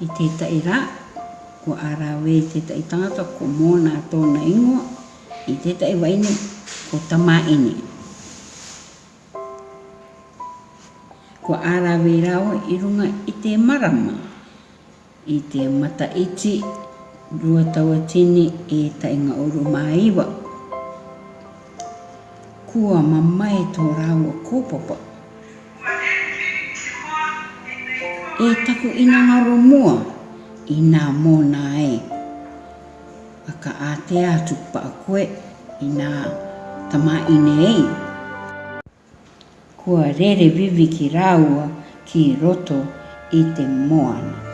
I te taira, ko arawe i te tangata ko mōna tōna ingo, i te tai waini ko tamā ini. Ko arawe rao i runga i te marama, i te mata iti, rua taua tini e tainga oru maiwa. Kua mamai tō rāua kōpapa. kōpapa. e taku ina ngaro mua i nā mōna e. A ka a te atu pa koe i nā tamā ine e. Kua rere vivi ki rāua ki roto i te moana.